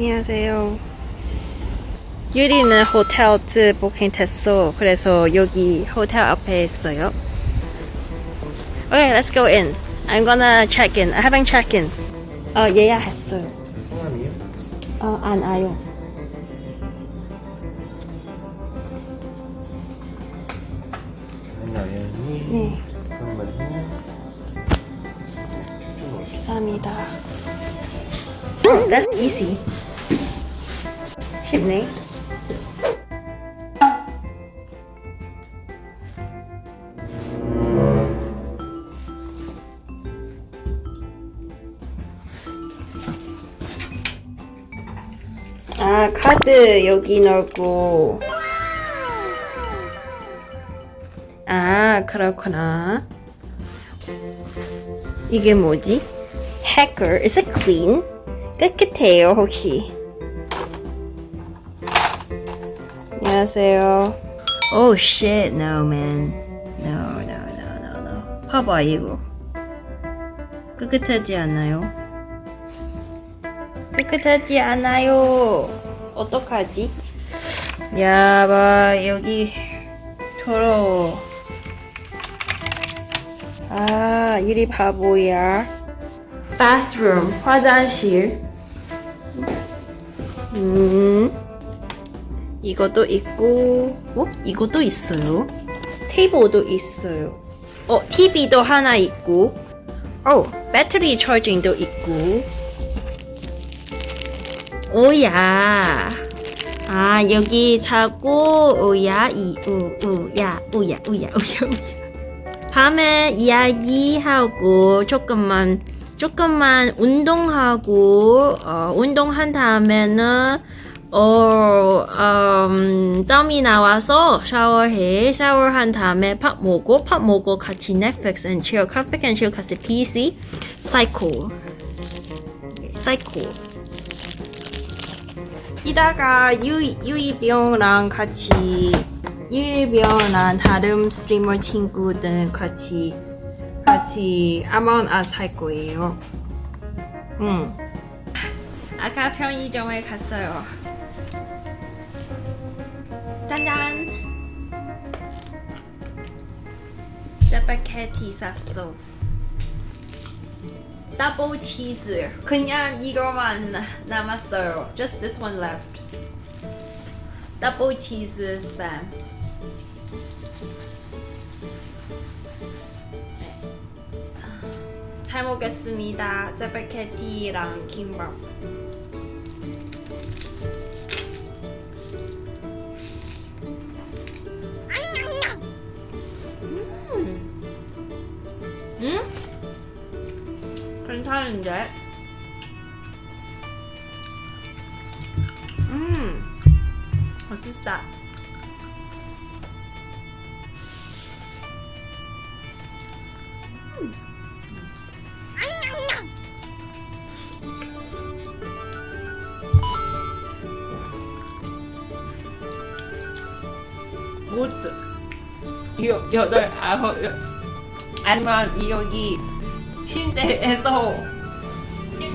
안녕하세요. 유리는 호텔 부킹 됐어. 그래서 여기 호텔 앞에 있어요. Okay, let's go in. I'm gonna check in. I haven't checked in. 어, 예약했어요. 성함이요? 어, 안 와요. 나연이 네, 잠깐만요 집중 오시 감사합니다. That's easy. 쉽네. 아, 카드 여기 넣고. 아, 그렇구나. 이게 뭐지? Hacker, is it clean? 깨끗해요, 혹시? 안녕하세요. Oh shit, no man. No, no, no, no, no. 봐봐, 이거. 깨끗하지 않아요? 깨끗하지 않아요. 어떡하지? 야, 봐, 여기 더러워. 아, 유리 바보야. bathroom, 화장실. 음, 이것도 있고, 어? 이것도 있어요. 테이블도 있어요. 어, TV도 하나 있고, 어, 배터리 차징도 있고. 오야. 아, 여기 자고, 오야, 이, 우, 우야, 우야, 우야, 우야, 우야. 밤에 이야기하고 조금만 조금만 운동하고 어, 운동한 다음에는 어, 음, 땀이 나와서 샤워해 샤워한 다음에 밥 먹고 밥 먹고 같이 넷플릭스 and chill 넷플릭스 and chill 같이 PC 사이코 사이코 이다가 유, 유이병랑 같이 유이병랑 다른 스트리머 친구들 같이 같이 아몬 아살 거예요. 응. 아까 편의점에 갔어요. 짜파게티 샀어. 더블 치즈. 그냥 이거만 남았어요. Just this one left. 더블 치즈 스팸. 잘 먹겠습니다. 짜파게티랑 김밥. 괜찮은데? 음, 맛있다. 굿 여, 여덟 아홉 여, 아니면 여기 침대에서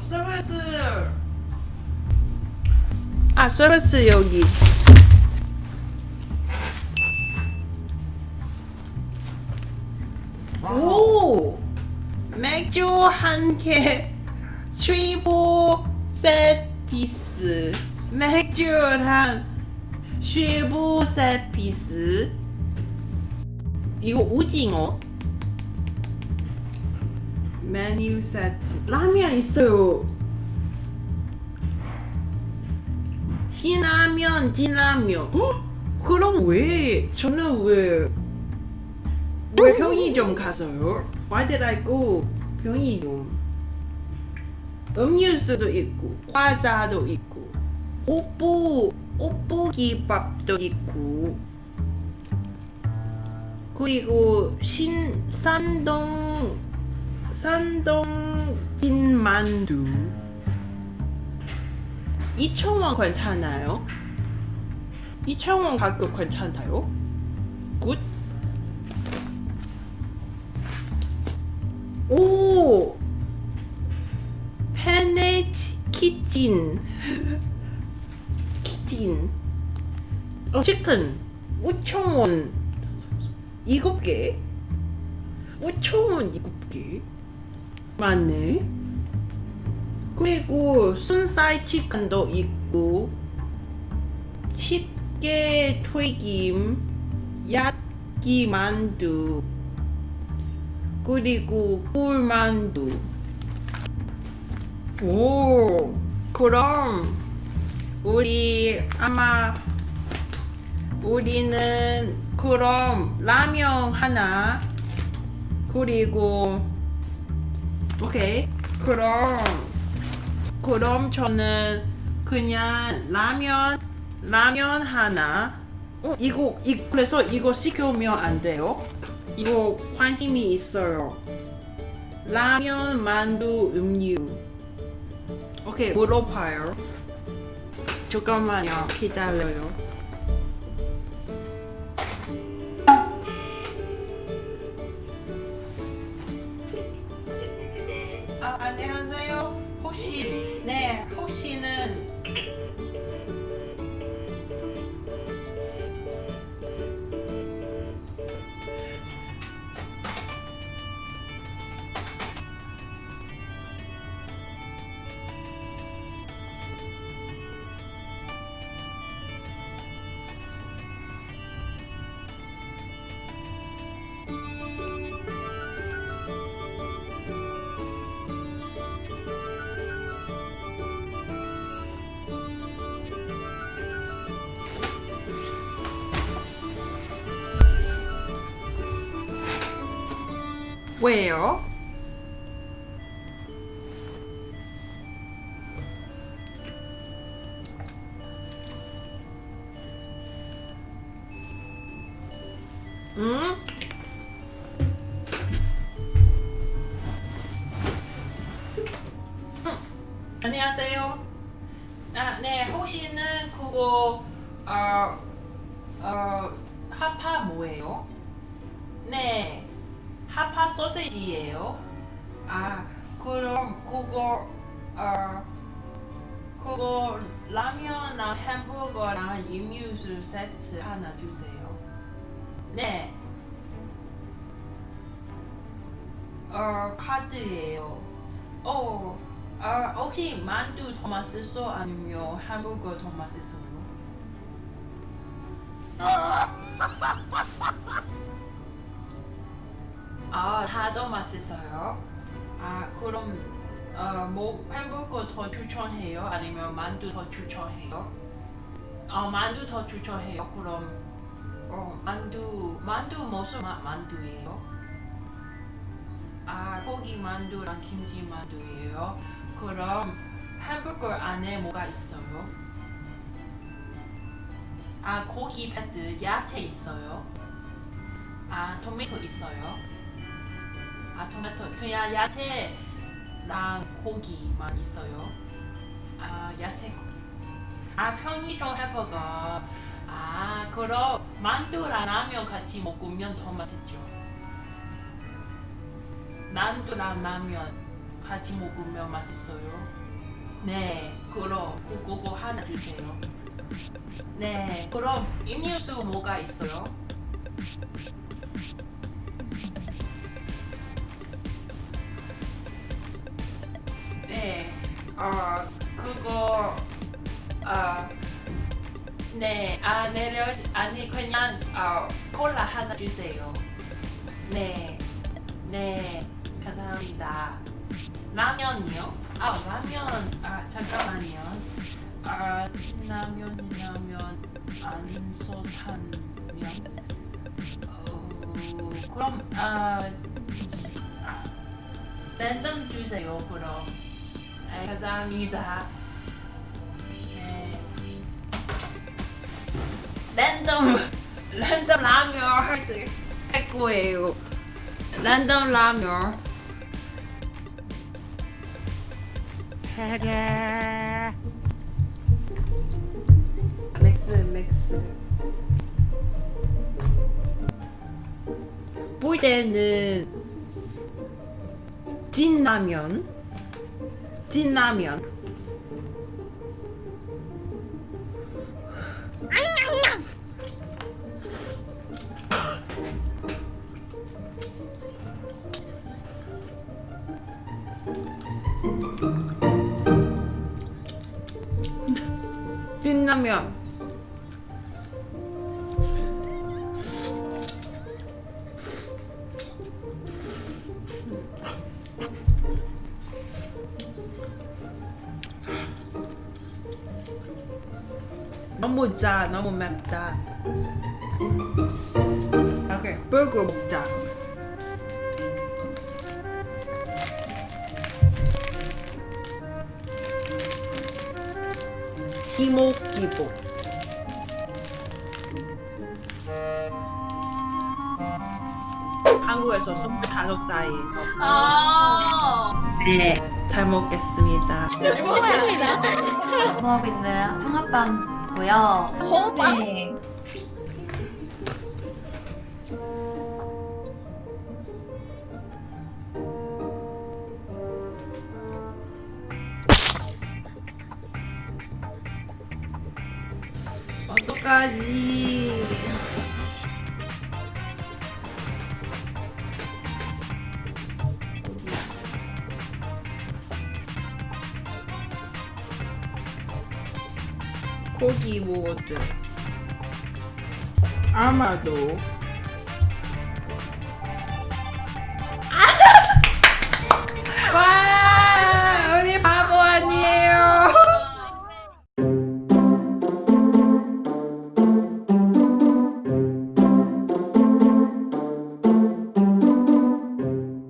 서비스 아 서비스 여기. 오! 맥주 한개 트리플 세트피스. 맥주랑 쉐브 세트피스. 이거 오징어 메뉴 세트. 라면 있어요. 신라면 진라면. 헉! 그럼 왜? 저는 왜? 왜 편의점 가서요? Go 편의점 음료수도 있고 과자도 있고 오뽀 오뽀기밥도 있고. 그리고 신 산동 산동 찐만두 2,000원 괜찮아요? 2,000원 가격 괜찮아요? 굿? 오! 페네 키친 키친 어, 치킨 5,000원 7개? 5,000원 7개? 맞네. 그리고 순살 치킨도 있고 집게 튀김 야끼 만두 그리고 꿀만두. 오 그럼 우리 아마 우리는 그럼 라면 하나 그리고 오케이. 그럼 그럼 저는 그냥 라면 라면 하나. 어 이거 이 그래서 이거 시켜면 안 돼요? 이거 관심이 있어요. 라면 만두 음료. 오케이 물어봐요. 잠깐만요. 기다려요 왜요? 응? 응. 안녕하세요. 아, 네, 혹시는 그거 어, 어, 하파 뭐예요? 네, 하파 소세지예요. 아, 그럼 그거 어, 그거 라면이랑 햄버거랑 음료수 세트 하나 주세요. 네. 어, 카드예요. 어, 어, 혹시 만두 더 맛있어? 아니면 햄버거 더 맛있어요? 아, 다더 맛있어요. 아, 그럼 어, 뭐 햄버거 더 추천해요? 아니면 만두 더 추천해요? 어, 만두 더 추천해요. 그럼 어, 만두 만두 무슨 맛 만두예요? 아, 고기 만두랑 김치 만두예요. 그럼 햄버거 안에 뭐가 있어요? 아, 고기 패드 야채 있어요. 아, 토마토 있어요. 아, 토마토 그냥 야채랑 고기만 있어요. 아, 야채 고기. 아, 편의점 햄버거. 아, 그럼 만두랑 라면 같이 먹으면 더 맛있죠. 만두랑 라면 같이 먹으면 맛있어요. 네, 그럼 그- 그거 하나 주세요. 네, 그럼 음료수 뭐가 있어요? 네, 어, 그거, 어, 네, 아, 내려, 아니, 그냥, 어, 콜라 하나 주세요. 네, 네, 감사합니다. 라면이요? 아, 라면, 아, 잠깐만요. 아, 진라면, 진라면, 안소탄면. 어, 그럼, 아, 지- 아, 랜덤 주세요, 그럼. 네, 감사합니다. 네. 랜덤 랜덤 라면 할할 거예요. 랜덤 라면. 맥스 맥스. 볼 때는 진라면 진라면. 진라면 너무 짜 너무 맵다. 오케이 버거 먹자. 희목기복 한국에서 25살이에요 아. 네, 잘 먹겠습니다. 공부하고 있는 형아빵 이고요. 홍빵? 네. 어떡하지 고기 먹어도 아마도